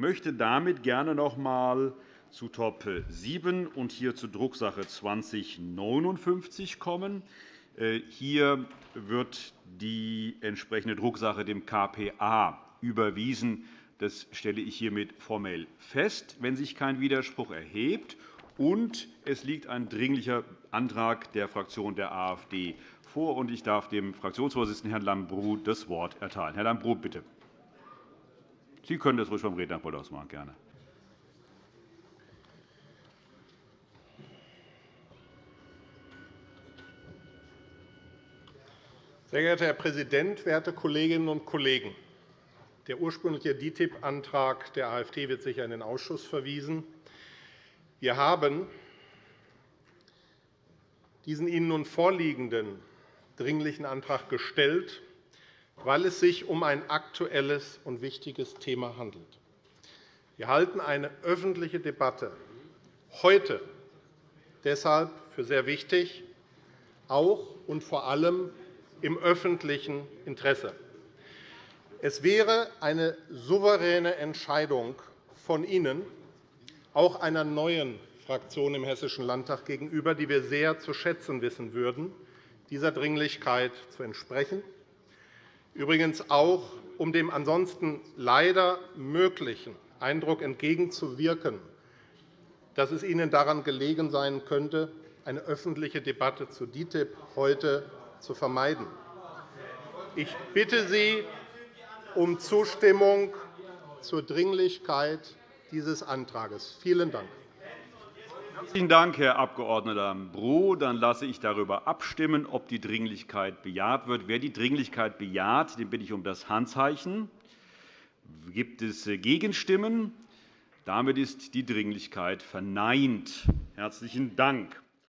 möchte damit gerne noch einmal zu Top 7 und hier zu Drucksache 2059 kommen. Äh, hier wird die entsprechende Drucksache dem KPA überwiesen. Das stelle ich hiermit formell fest, wenn sich kein Widerspruch erhebt. Und es liegt ein Dringlicher Antrag der Fraktion der AfD vor. Ich darf dem Fraktionsvorsitzenden Herrn Lambrou das Wort erteilen. Herr Lambrou, bitte. Sie können das ruhig vom Rednerpult aus machen, gerne. Sehr geehrter Herr Präsident, werte Kolleginnen und Kollegen! Der ursprüngliche DITIB-Antrag der AfD wird sicher in den Ausschuss verwiesen. Wir haben diesen Ihnen nun vorliegenden Dringlichen Antrag gestellt, weil es sich um ein aktuelles und wichtiges Thema handelt. Wir halten eine öffentliche Debatte heute deshalb für sehr wichtig, auch und vor allem im öffentlichen Interesse. Es wäre eine souveräne Entscheidung von Ihnen, auch einer neuen Fraktion im Hessischen Landtag gegenüber, die wir sehr zu schätzen wissen würden, dieser Dringlichkeit zu entsprechen. Übrigens auch, um dem ansonsten leider möglichen Eindruck entgegenzuwirken, dass es Ihnen daran gelegen sein könnte, eine öffentliche Debatte zu DITIB heute zu vermeiden. Ich bitte Sie um Zustimmung zur Dringlichkeit dieses Antrags. Vielen Dank. Herzlichen Dank, Herr Abg. Lambrou. Dann lasse ich darüber abstimmen, ob die Dringlichkeit bejaht wird. Wer die Dringlichkeit bejaht, den bitte ich um das Handzeichen. Gibt es Gegenstimmen? Damit ist die Dringlichkeit verneint. Herzlichen Dank.